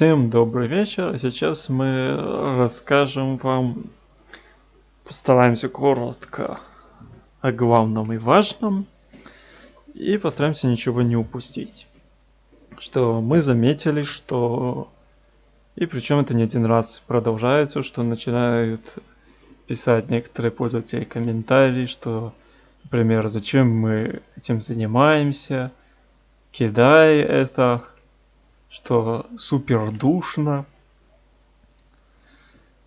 Всем добрый вечер. Сейчас мы расскажем вам, постараемся коротко о главном и важном и постараемся ничего не упустить. Что мы заметили, что и причем это не один раз продолжается, что начинают писать некоторые пользователи комментарии, что, например, зачем мы этим занимаемся, кидай это, что супер душно.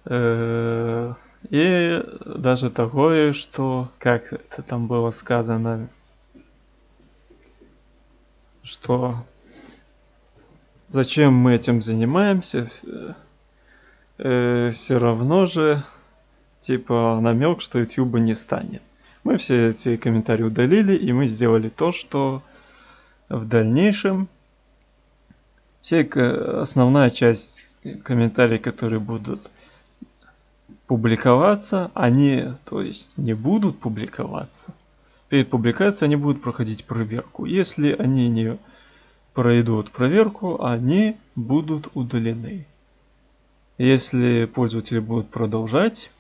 Э, и даже такое, что, как это там было сказано, что зачем мы этим занимаемся, э, все равно же, типа, намек, что YouTube не станет. Мы все эти комментарии удалили, и мы сделали то, что в дальнейшем все основная часть комментариев, которые будут публиковаться, они, то есть, не будут публиковаться. Перед публикацией они будут проходить проверку. Если они не пройдут проверку, они будут удалены. Если пользователи будут продолжать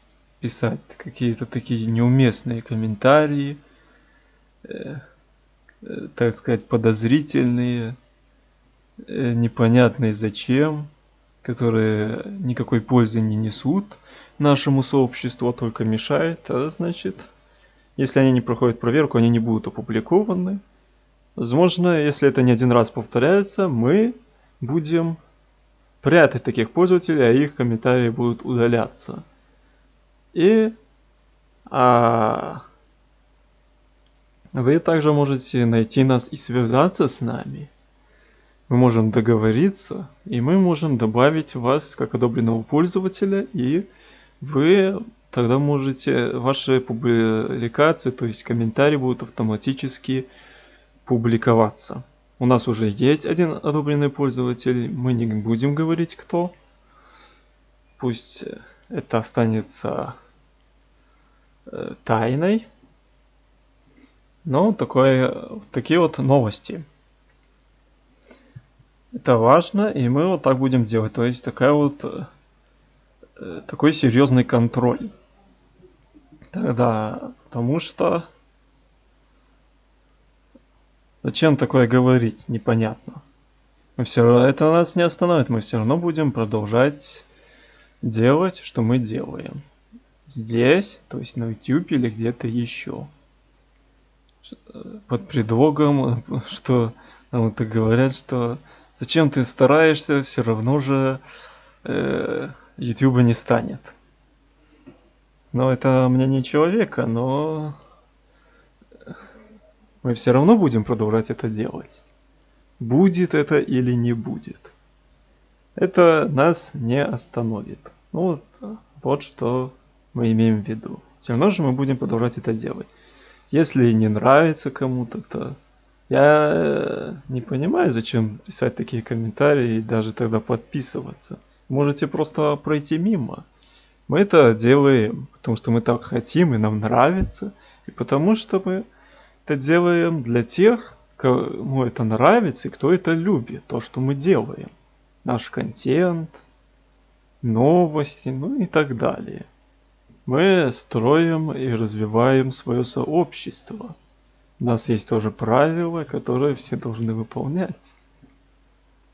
писать какие-то такие неуместные комментарии, э, э, так сказать, подозрительные, Э, непонятные зачем, которые никакой пользы не несут нашему сообществу, а только мешают, а значит, если они не проходят проверку, они не будут опубликованы. Возможно, если это не один раз повторяется, мы будем прятать таких пользователей, а их комментарии будут удаляться. И а, вы также можете найти нас и связаться с нами мы можем договориться, и мы можем добавить вас как одобренного пользователя, и вы тогда можете, ваши публикации, то есть комментарии будут автоматически публиковаться. У нас уже есть один одобренный пользователь, мы не будем говорить кто. Пусть это останется э, тайной. Но такое, такие вот новости. Это важно, и мы вот так будем делать. То есть такая вот э, такой серьезный контроль. Тогда, потому что зачем такое говорить, непонятно. Мы все равно, это нас не остановит, мы все равно будем продолжать делать, что мы делаем. Здесь, то есть на YouTube или где-то еще. Под предлогом, что нам это говорят, что Зачем ты стараешься, все равно же э, YouTube не станет. Но это мнение человека, но мы все равно будем продолжать это делать. Будет это или не будет. Это нас не остановит. Ну вот, вот что мы имеем в виду. Все равно же мы будем продолжать это делать. Если не нравится кому-то, то я э, не понимаю, зачем писать такие комментарии и даже тогда подписываться. Можете просто пройти мимо. Мы это делаем, потому что мы так хотим и нам нравится, и потому что мы это делаем для тех, кому это нравится и кто это любит, то, что мы делаем. Наш контент, новости, ну и так далее. Мы строим и развиваем свое сообщество – у нас есть тоже правила, которые все должны выполнять.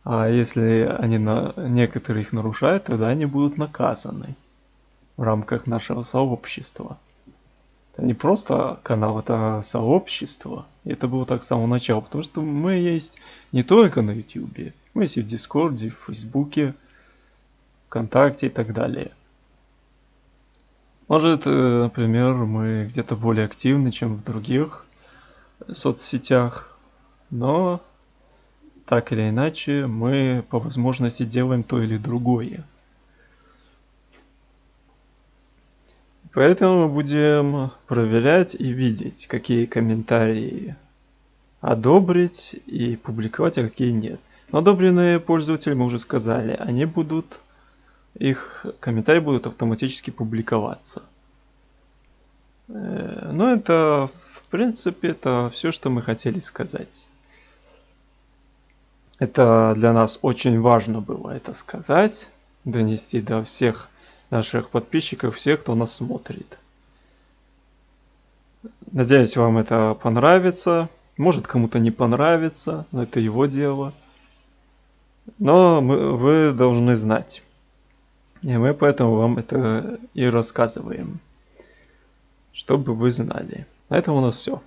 А если они на некоторые их нарушают, тогда они будут наказаны в рамках нашего сообщества. Это не просто канал, это сообщество. И это было так с самого начала, потому что мы есть не только на YouTube, мы есть и в Дискорде, в Фейсбуке, ВКонтакте и так далее. Может, э, например, мы где-то более активны, чем в других соцсетях, но так или иначе мы по возможности делаем то или другое. Поэтому мы будем проверять и видеть, какие комментарии одобрить и публиковать, а какие нет. Но одобренные пользователи, мы уже сказали, они будут, их комментарии будут автоматически публиковаться. Э, но это принципе, это все, что мы хотели сказать. Это для нас очень важно было это сказать, донести до всех наших подписчиков, всех, кто нас смотрит. Надеюсь, вам это понравится. Может, кому-то не понравится, но это его дело. Но мы, вы должны знать. И мы поэтому вам это и рассказываем. Чтобы вы знали. На этом у нас все.